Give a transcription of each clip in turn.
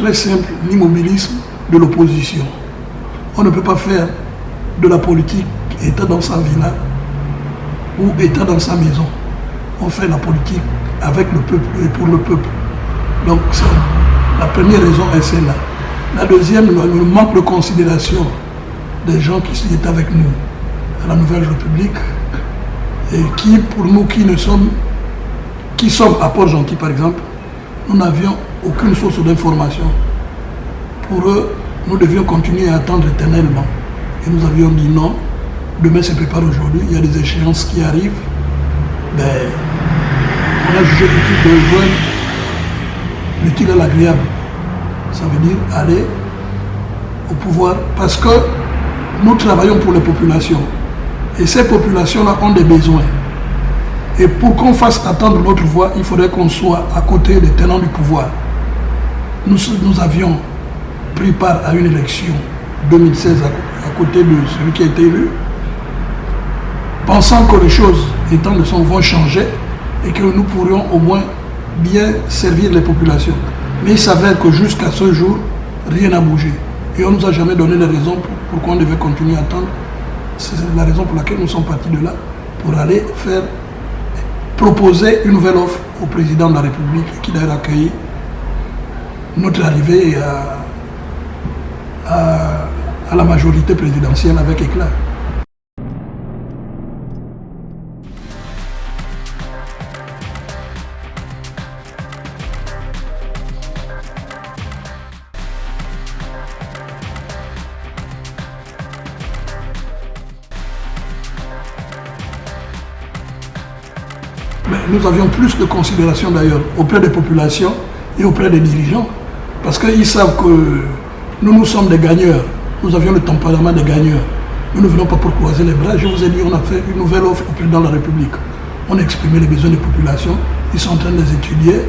très simple, l'immobilisme de l'opposition. On ne peut pas faire de la politique état dans sa villa ou état dans sa maison. On fait la politique avec le peuple et pour le peuple. Donc la première raison est celle-là. La deuxième, le manque de considération des gens qui sont avec nous à la Nouvelle République et qui, pour nous qui ne sommes, qui sommes à Port-Gentil par exemple, nous n'avions aucune source d'information. Pour eux, nous devions continuer à attendre éternellement. Et nous avions dit non, demain se prépare aujourd'hui, il y a des échéances qui arrivent. Ben, on a jugé utile de joindre l'utile à l'agréable. Ça veut dire aller au pouvoir parce que nous travaillons pour les populations. Et ces populations-là ont des besoins. Et pour qu'on fasse attendre notre voix, il faudrait qu'on soit à côté des tenants du pouvoir. Nous, nous avions pris part à une élection 2016 à, côté de celui qui a été élu, pensant que les choses étant de son vont changer et que nous pourrions au moins bien servir les populations. Mais il s'avère que jusqu'à ce jour, rien n'a bougé. Et on ne nous a jamais donné les raisons pour, pourquoi on devait continuer à attendre. C'est la raison pour laquelle nous sommes partis de là, pour aller faire, proposer une nouvelle offre au président de la République, qui d'ailleurs accueilli notre arrivée à, à la majorité présidentielle avec éclat. nous avions plus de considération d'ailleurs auprès des populations et auprès des dirigeants. Parce qu'ils savent que nous, nous sommes des gagneurs. Nous avions le tempérament des gagneurs. Nous ne venons pas pour croiser les bras. Je vous ai dit, on a fait une nouvelle offre au président de la République. On a exprimé les besoins des populations. Ils sont en train de les étudier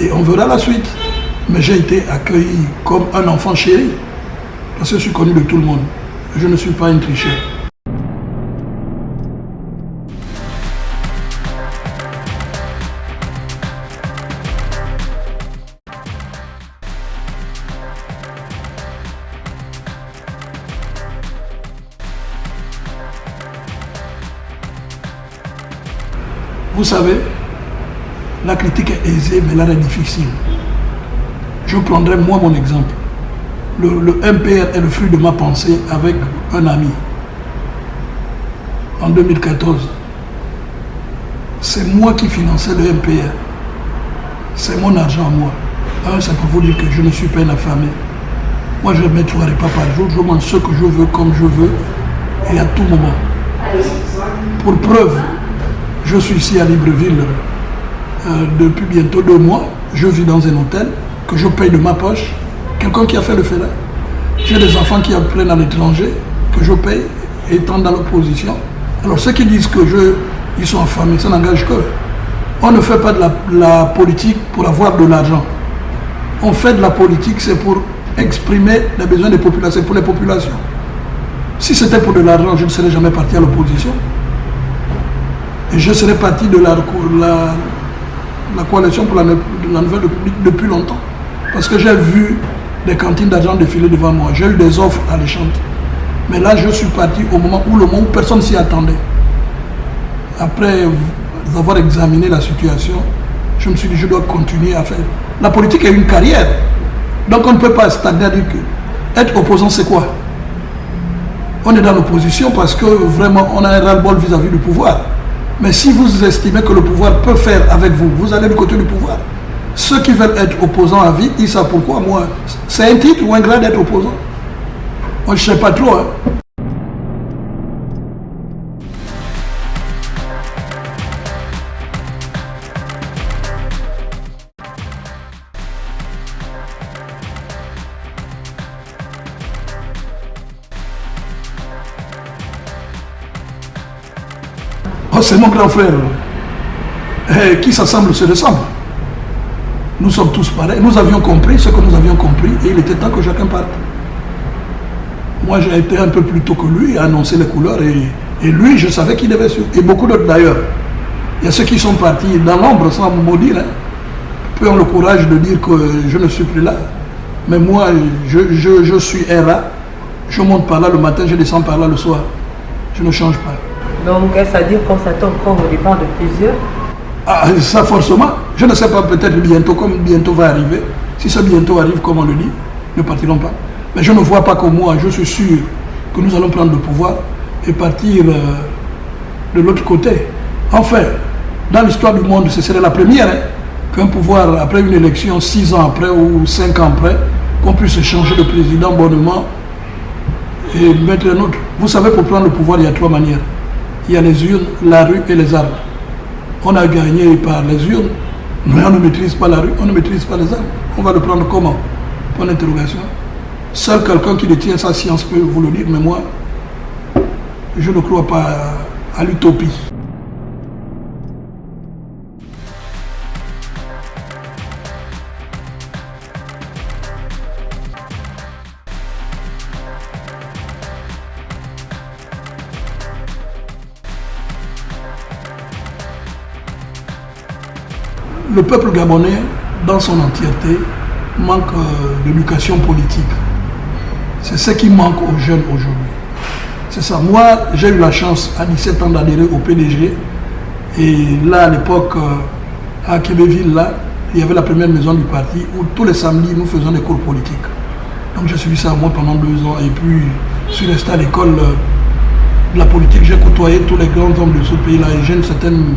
et on verra la suite. Mais j'ai été accueilli comme un enfant chéri. Parce que je suis connu de tout le monde. Je ne suis pas un tricheur. Vous savez, la critique est aisée, mais l'art est difficile. Je prendrai moi mon exemple. Le, MPR est le fruit de ma pensée avec un ami. En 2014, c'est moi qui finançais le MPR. C'est mon argent à moi. c'est pour vous dire que je ne suis pas une affamé. Moi, je mets trois repas par jour. Je mange ce que je veux, comme je veux, et à tout moment. Pour preuve, je suis ici à Libreville euh, depuis bientôt deux mois. Je vis dans un hôtel que je paye de ma poche. Quelqu'un qui a fait le fait là. J'ai des enfants qui apprennent à l'étranger, que je paye, étant dans l'opposition. Alors ceux qui disent que je, ils sont affamés, ça n'engage que. On ne fait pas de la, la politique pour avoir de l'argent. On fait de la politique, c'est pour exprimer les besoins des populations, pour les populations. Si c'était pour de l'argent, je ne serais jamais parti à l'opposition. Et je serais parti de la, coalition pour la, Nouvelle République depuis longtemps. Parce que j'ai vu des cantines d'argent défiler devant moi. J'ai eu des offres alléchantes. Mais là, je suis parti au moment où le monde personne s'y attendait. Après avoir examiné la situation, je me suis dit, je dois continuer à faire. La politique est une carrière. Donc on ne peut pas stagner à dire que être opposant, c'est quoi? On est dans l'opposition parce que vraiment, on a un ras-le-bol vis-à-vis du pouvoir. Mais si vous estimez que le pouvoir peut faire avec vous, vous allez du côté du pouvoir. Ceux qui veulent être opposants à vie, ils savent pourquoi. Moi, c'est un titre ou un grade d'être opposant Moi, je ne sais pas trop. Hein. C'est mon grand frère. Eh, qui s'assemble se ressemble. Nous sommes tous pareils. Nous avions compris ce que nous avions compris et il était temps que chacun parte. Moi, j'ai été un peu plus tôt que lui à annoncer les couleurs et, lui, je savais qu'il devait suivre. Et beaucoup d'autres d'ailleurs. Il y a ceux qui sont partis dans l'ombre sans me maudire. Hein. Peu ont le courage de dire que je ne suis plus là. Mais moi, je, je, je suis RA. Je monte par là le matin, je descends par là le soir. Je ne change pas. Donc, est-ce à dire qu'on s'attend encore au départ de plusieurs ah, Ça, forcément. Je ne sais pas, peut-être bientôt, comme bientôt va arriver. Si ce bientôt arrive, comme on le dit, ne partiront pas. Mais je ne vois pas que moi, je suis sûr que nous allons prendre le pouvoir et partir euh, de l'autre côté. Enfin, dans l'histoire du monde, ce serait la première hein, qu'un pouvoir, après une élection, six ans après ou cinq ans après, qu'on puisse changer de président bonnement et mettre un autre. Vous savez, pour prendre le pouvoir, il y a trois manières. Il y a les urnes, la rue et les armes. On a gagné par les urnes, mais on ne maîtrise pas la rue, on ne maîtrise pas les armes. On va le prendre comment? Point d'interrogation. Seul quelqu'un qui détient sa science peut vous le dire, mais moi, je ne crois pas à l'utopie. Le peuple gabonais, dans son entièreté, manque euh, d'éducation politique. C'est ce qui manque aux jeunes aujourd'hui. C'est ça. Moi, j'ai eu la chance à 17 ans d'adhérer au PDG. Et là, à l'époque, euh, à Québéville, là, il y avait la première maison du parti où tous les samedis, nous faisions des cours politiques. Donc j'ai suivi ça moi pendant deux ans. Et puis, je suis resté à l'école euh, de la politique. J'ai côtoyé tous les grands hommes de ce pays-là et j'ai une certaine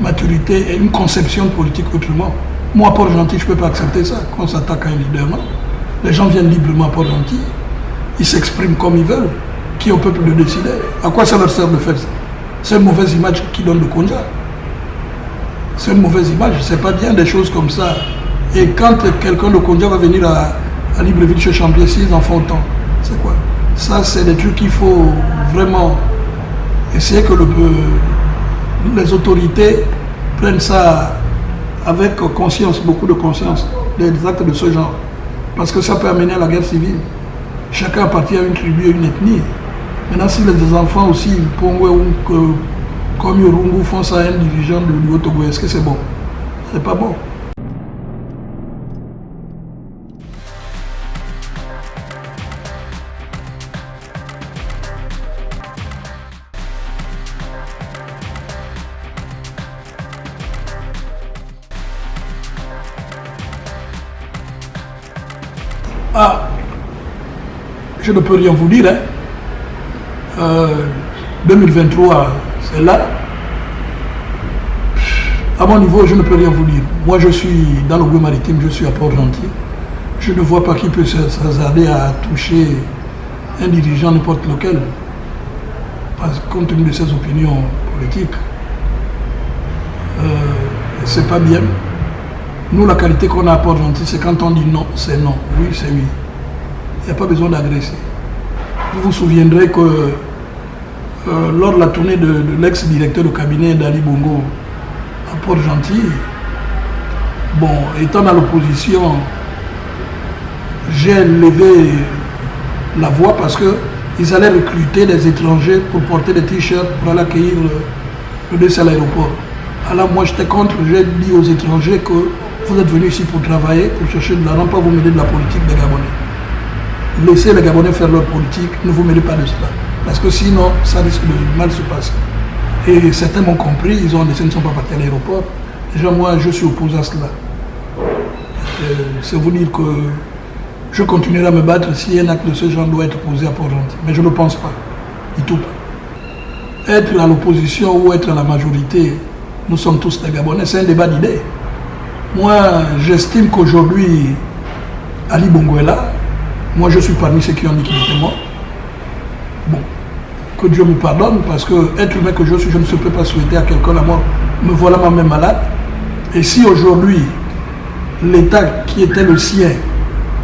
maturité et une conception politique autrement. Moi, à Port-Gentil, je ne peux pas accepter ça, qu'on s'attaque à un leader, non Les gens viennent librement à Port-Gentil, ils s'expriment comme ils veulent, qui au peuple de décider. À quoi ça leur sert de faire ça? C'est une mauvaise image qui donne le Konja. C'est une mauvaise image, c'est pas bien des choses comme ça. Et quand quelqu'un de Konja va venir à, à Libreville chez Champier, s'ils en font autant, c'est quoi? Ça, c'est des trucs qu'il faut vraiment essayer que le, les autorités prennent ça avec conscience, beaucoup de conscience, des actes de ce genre. Parce que ça peut amener à la guerre civile. Chacun appartient à une tribu, à une ethnie. Maintenant, si les enfants aussi, comme Yorungu, font ça à un dirigeant du Haut-Togo, est-ce que c'est bon? C'est pas bon. Ah, je ne peux rien vous dire. 2023, hein. euh, c'est là. À mon niveau, je ne peux rien vous dire. Moi, je suis dans le bois maritime, je suis à Port-Gentil. Je ne vois pas qui peut s'hasarder à toucher un dirigeant n'importe lequel, parce, compte tenu de ses opinions politiques. Euh, c'est pas bien. Nous, la qualité qu'on a à Port-Gentil, c'est quand on dit non, c'est non. Oui, c'est oui. Il n'y a pas besoin d'agresser. Vous vous souviendrez que euh, lors de la tournée de, l'ex-directeur de cabinet d'Ali Bongo à Port-Gentil, bon, étant dans l'opposition, j'ai levé la voix parce qu'ils allaient recruter des étrangers pour porter des t-shirts pour aller accueillir le, le à l'aéroport. Alors moi j'étais contre, j'ai dit aux étrangers que vous êtes venus ici pour travailler, pour chercher de l'argent, pas vous mêler de la politique des Gabonais. Laissez les Gabonais faire leur politique, ne vous mêlez pas de cela. Parce que sinon, ça risque de mal se passer. Et certains m'ont compris, ils ont décidé, ne sont pas partis à l'aéroport. Déjà, moi, je suis opposé à cela. Euh, c'est vous dire que je continuerai à me battre si un acte de ce genre doit être posé à Port-Gentil. Mais je ne pense pas, du tout pas. Être à l'opposition ou être à la majorité, nous sommes tous des Gabonais, c'est un débat d'idées. Moi, j'estime qu'aujourd'hui, Ali Bongo. Moi, je suis parmi ceux qui ont dit qu'il était mort. Bon, que Dieu me pardonne, parce que être humain que je suis, je ne peux pas souhaiter à quelqu'un la mort. Me voilà moi-même malade. Et si aujourd'hui, l'état qui était le sien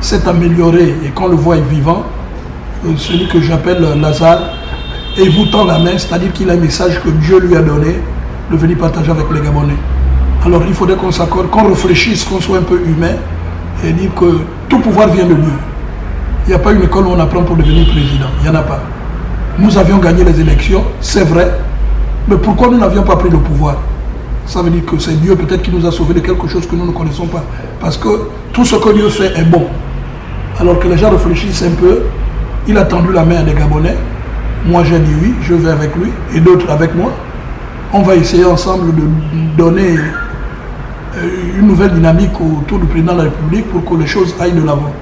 s'est amélioré et qu'on le voit vivant, euh, celui que j'appelle Lazare, et vous tend la main, c'est-à-dire qu'il a un message que Dieu lui a donné de venir partager avec les Gabonais. Alors il faudrait qu'on s'accorde, qu'on réfléchisse, qu'on soit un peu humain et dire que tout pouvoir vient de Dieu. Il n'y a pas une école où on apprend pour devenir président. Il n'y en a pas. Nous avions gagné les élections, c'est vrai. Mais pourquoi nous n'avions pas pris le pouvoir? Ça veut dire que c'est Dieu peut-être qui nous a sauvés de quelque chose que nous ne connaissons pas. Parce que tout ce que Dieu fait est bon. Alors que les gens réfléchissent un peu. Il a tendu la main à des Gabonais. Moi j'ai dit oui, je vais avec lui et d'autres avec moi. On va essayer ensemble de donner euh, une nouvelle dynamique autour du président de la République pour que les choses aillent de l'avant.